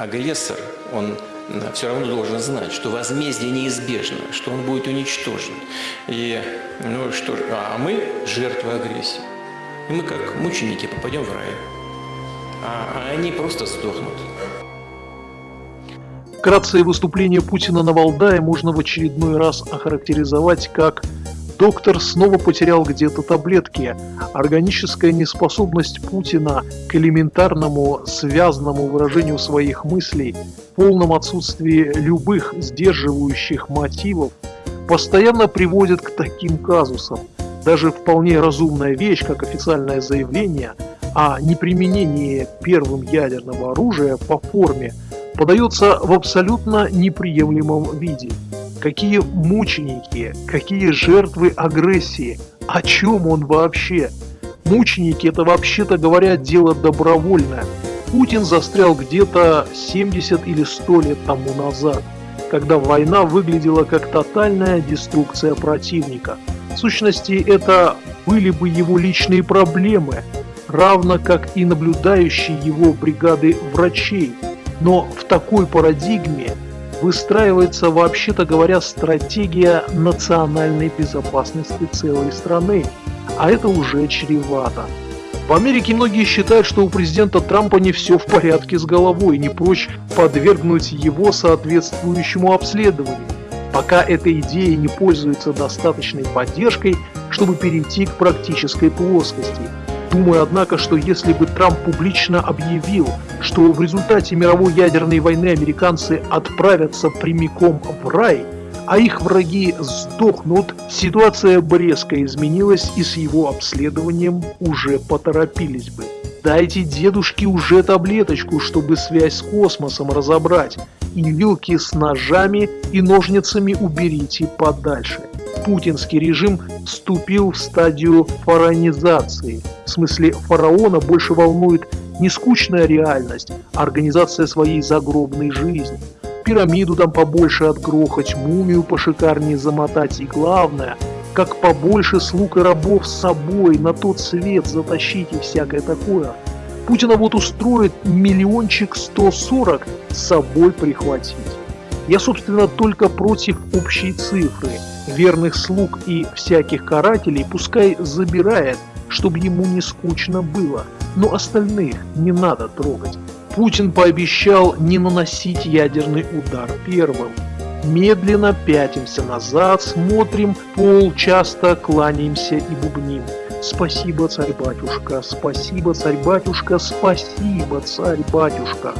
агрессор, он все равно должен знать, что возмездие неизбежно, что он будет уничтожен. И, ну что ж, а мы жертвы агрессии. И мы как мученики попадем в рай, а, а они просто сдохнут. Вкратце выступление Путина на Валдае можно в очередной раз охарактеризовать как Доктор снова потерял где-то таблетки. Органическая неспособность Путина к элементарному связанному выражению своих мыслей, полном отсутствии любых сдерживающих мотивов, постоянно приводит к таким казусам. Даже вполне разумная вещь, как официальное заявление о неприменении первым ядерного оружия по форме, подается в абсолютно неприемлемом виде. Какие мученики, какие жертвы агрессии, о чем он вообще? Мученики это вообще-то говоря дело добровольное. Путин застрял где-то 70 или 100 лет тому назад, когда война выглядела как тотальная деструкция противника. В сущности, это были бы его личные проблемы, равно как и наблюдающие его бригады врачей. Но в такой парадигме выстраивается, вообще-то говоря, стратегия национальной безопасности целой страны, а это уже чревато. В Америке многие считают, что у президента Трампа не все в порядке с головой, не прочь подвергнуть его соответствующему обследованию, пока эта идея не пользуется достаточной поддержкой, чтобы перейти к практической плоскости – Думаю, однако, что если бы Трамп публично объявил, что в результате мировой ядерной войны американцы отправятся прямиком в рай, а их враги сдохнут, ситуация бы резко изменилась и с его обследованием уже поторопились бы. Дайте дедушке уже таблеточку, чтобы связь с космосом разобрать, и вилки с ножами и ножницами уберите подальше путинский режим вступил в стадию фаронизации. В смысле фараона больше волнует не скучная реальность, а организация своей загробной жизни. Пирамиду там побольше отгрохать, мумию пошикарнее замотать и главное, как побольше слуг и рабов с собой на тот свет затащить и всякое такое. Путина вот устроит миллиончик 140 с собой прихватить. Я, собственно, только против общей цифры – верных слуг и всяких карателей пускай забирает, чтобы ему не скучно было, но остальных не надо трогать. Путин пообещал не наносить ядерный удар первым. Медленно пятимся назад, смотрим пол, часто кланяемся и бубним. Спасибо, царь-батюшка, спасибо, царь-батюшка, спасибо, царь-батюшка.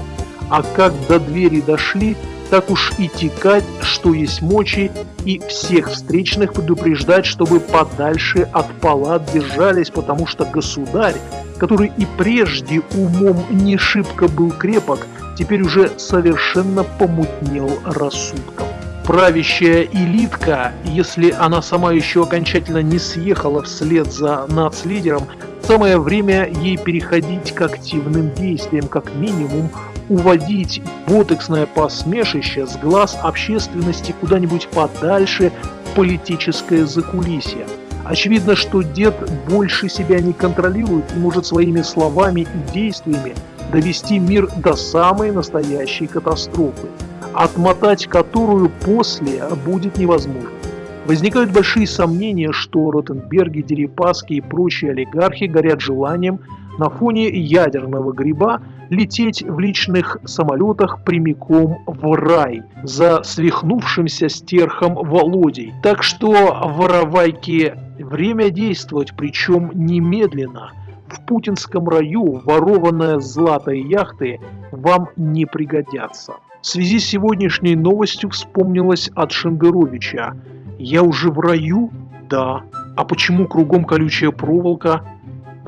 А как до двери дошли, так уж и текать, что есть мочи, и всех встречных предупреждать, чтобы подальше от палат держались, потому что государь, который и прежде умом не шибко был крепок, теперь уже совершенно помутнел рассудком. Правящая элитка, если она сама еще окончательно не съехала вслед за нацлидером, самое время ей переходить к активным действиям, как минимум уводить ботексное посмешище с глаз общественности куда-нибудь подальше в политическое закулисье. Очевидно, что дед больше себя не контролирует и может своими словами и действиями довести мир до самой настоящей катастрофы, отмотать которую после будет невозможно. Возникают большие сомнения, что Ротенберги, Дерипаски и прочие олигархи горят желанием на фоне ядерного гриба лететь в личных самолетах прямиком в рай за свихнувшимся стерхом Володей. Так что воровайки время действовать, причем немедленно. В путинском раю ворованная злато и яхты вам не пригодятся. В связи с сегодняшней новостью вспомнилось от Шендеровича. «Я уже в раю?» «Да». «А почему кругом колючая проволока?»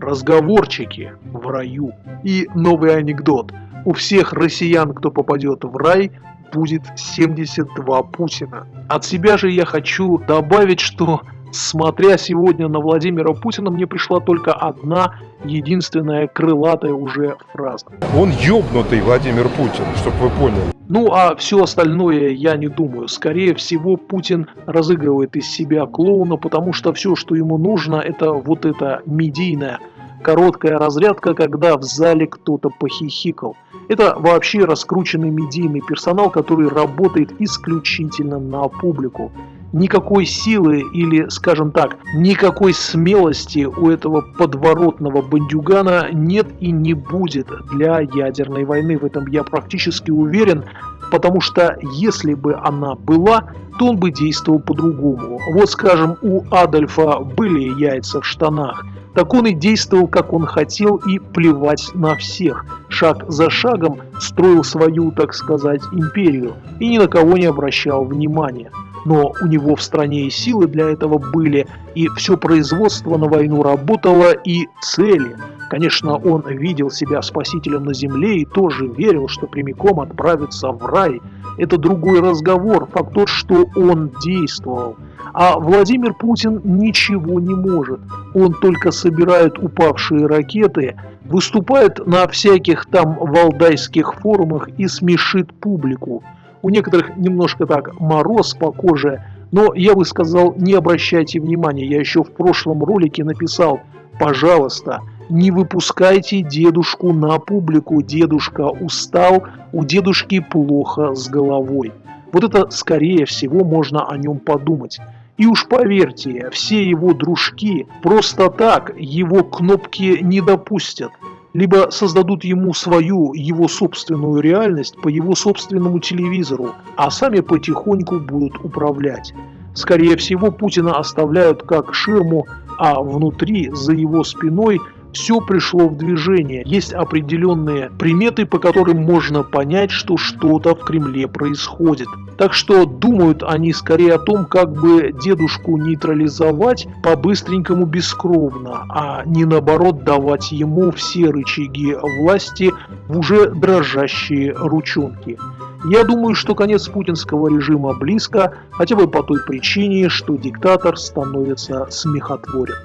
Разговорчики в раю. И новый анекдот. У всех россиян, кто попадет в рай, будет 72 Путина. От себя же я хочу добавить, что смотря сегодня на Владимира Путина, мне пришла только одна единственная крылатая уже фраза. Он ёбнутый Владимир Путин, чтобы вы поняли. Ну а все остальное я не думаю. Скорее всего, Путин разыгрывает из себя клоуна, потому что все, что ему нужно, это вот это медийное короткая разрядка, когда в зале кто-то похихикал. Это вообще раскрученный медийный персонал, который работает исключительно на публику. Никакой силы или, скажем так, никакой смелости у этого подворотного бандюгана нет и не будет для ядерной войны. В этом я практически уверен, потому что если бы она была, то он бы действовал по-другому. Вот, скажем, у Адольфа были яйца в штанах, так он и действовал, как он хотел, и плевать на всех. Шаг за шагом строил свою, так сказать, империю и ни на кого не обращал внимания но у него в стране и силы для этого были, и все производство на войну работало, и цели. Конечно, он видел себя спасителем на земле и тоже верил, что прямиком отправится в рай. Это другой разговор, факт тот, что он действовал. А Владимир Путин ничего не может. Он только собирает упавшие ракеты, выступает на всяких там валдайских форумах и смешит публику. У некоторых немножко так мороз по коже, но я бы сказал, не обращайте внимания. Я еще в прошлом ролике написал, пожалуйста, не выпускайте дедушку на публику. Дедушка устал, у дедушки плохо с головой. Вот это, скорее всего, можно о нем подумать. И уж поверьте, все его дружки просто так его кнопки не допустят либо создадут ему свою, его собственную реальность по его собственному телевизору, а сами потихоньку будут управлять. Скорее всего, Путина оставляют как ширму, а внутри, за его спиной, все пришло в движение. Есть определенные приметы, по которым можно понять, что что-то в Кремле происходит. Так что думают они скорее о том, как бы дедушку нейтрализовать по-быстренькому бескровно, а не наоборот давать ему все рычаги власти в уже дрожащие ручонки. Я думаю, что конец путинского режима близко, хотя бы по той причине, что диктатор становится смехотворен.